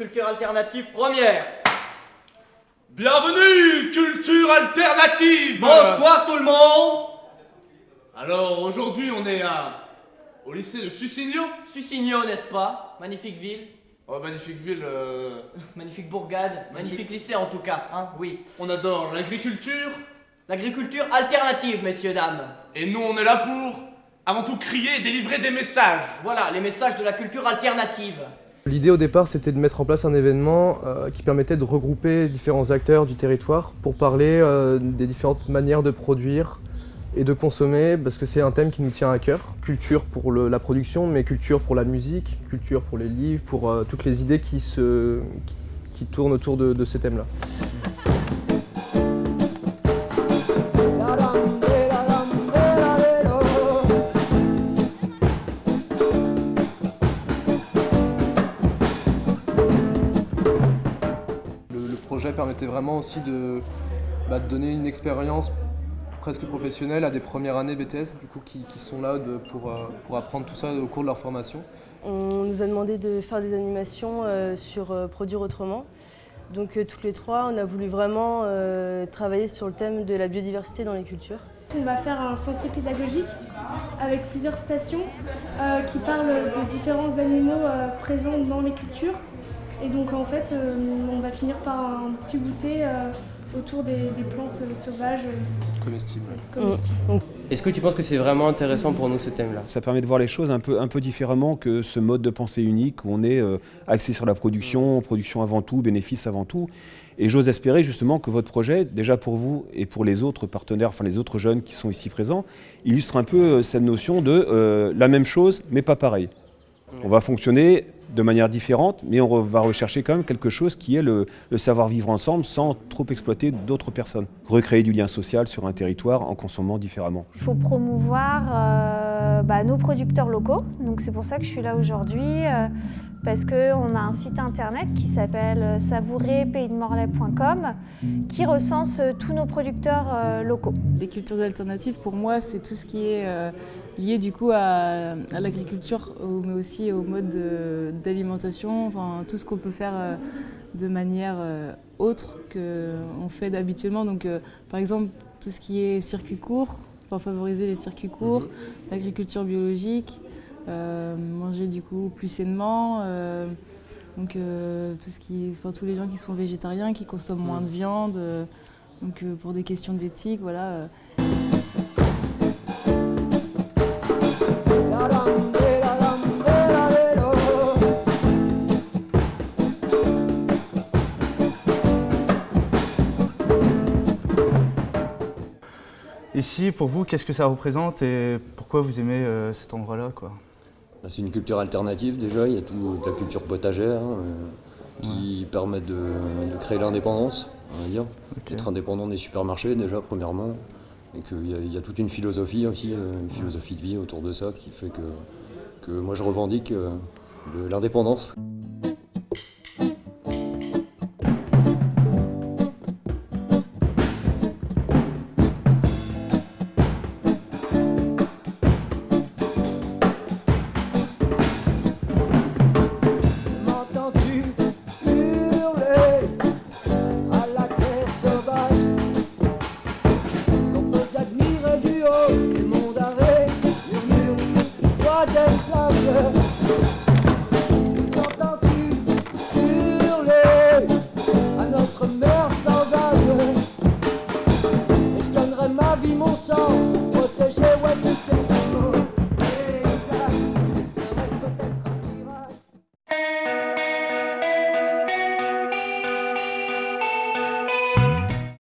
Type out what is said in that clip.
culture alternative première. Bienvenue, culture alternative. Bonsoir tout le monde. Alors aujourd'hui on est à... au lycée de Susigno Susigno, n'est-ce pas? Magnifique ville, Oh magnifique ville, euh, magnifique bourgade, magnifique. lycée en tout cas, hein, oui. on adore l'agriculture. L'agriculture alternative, messieurs, dames. et nous on est là pour avant tout crier et délivrer des messages. Voilà, les messages de la culture alternative. L'idée au départ c'était de mettre en place un événement euh, qui permettait de regrouper différents acteurs du territoire pour parler euh, des différentes manières de produire et de consommer parce que c'est un thème qui nous tient à cœur. Culture pour la production mais culture pour la musique, culture pour les livres, pour euh, toutes les idées qui tournent autour de, de ces thèmes-là. Projet permettait vraiment aussi de, bah, de donner une expérience presque professionnelle à des premières années BTS du coup, qui, qui sont là de- pour, euh, pour apprendre tout ça au cours de leur formation. On nous a demandé de faire des animations euh, sur euh, Produire autrement. Donc euh, toutes les trois, on a voulu vraiment euh, travailler sur le thème de la biodiversité dans les cultures. On va faire un sentier pédagogique avec plusieurs stations euh, qui parlent de différents animaux euh, présents dans les cultures. Et donc en fait, euh, on va finir par un petit goûter euh, autour des, des plantes euh, sauvages Comestible. comestibles. Est-ce que tu penses que c'est vraiment intéressant pour nous ce thème-là? Ça permet de voir les choses un peu, un peu différemment que ce mode de pensée unique où on est euh, axé sur la production, production avant tout, bénéfice avant tout. Et j'ose espérer justement que votre projet, déjà pour vous et pour les autres partenaires, enfin les autres jeunes qui sont ici présents, illustre un peu cette notion de euh, la même chose mais pas pareil. On va fonctionner de manière différente, mais on va rechercher quand même quelque chose qui est le, le savoir-vivre ensemble sans trop exploiter d'autres personnes. Recréer du lien social sur un territoire en consommant différemment. Il faut promouvoir euh, bah, nos producteurs locaux. Donc c'est pour ça que je suis là aujourd'hui, euh, parce qu'on a un site internet qui s'appelle savourerpaysdemorlaix.com qui recense euh, tous nos producteurs euh, locaux. Les cultures alternatives, pour moi, c'est tout ce qui est euh, lié du coup à, à l'agriculture, mais aussi au mode de- d'alimentation, enfin tout ce qu'on peut faire euh, de manière euh, autre qu'on fait d'habituellement. Donc, euh, par exemple, tout ce qui est circuit court, enfin favoriser les circuits courts, l'agriculture biologique, euh, manger du coup plus sainement. euh, donc euh, tout ce qui, enfin, tous les gens qui sont végétariens, qui consomment moins de viande. euh, donc euh, pour des questions d'éthique, voilà. Ici, pour vous, qu'est-ce que ça représente et pourquoi vous aimez euh, cet endroit-là Bah, C'est une culture alternative déjà, il y a toute la culture potagère hein, euh, qui permet de, de créer l'indépendance, on va dire. Être indépendant des supermarchés déjà premièrement, et qu'il y, y a toute une philosophie aussi, euh, une philosophie de vie autour de ça qui fait que, que moi je revendique l'indépendance. I just love you.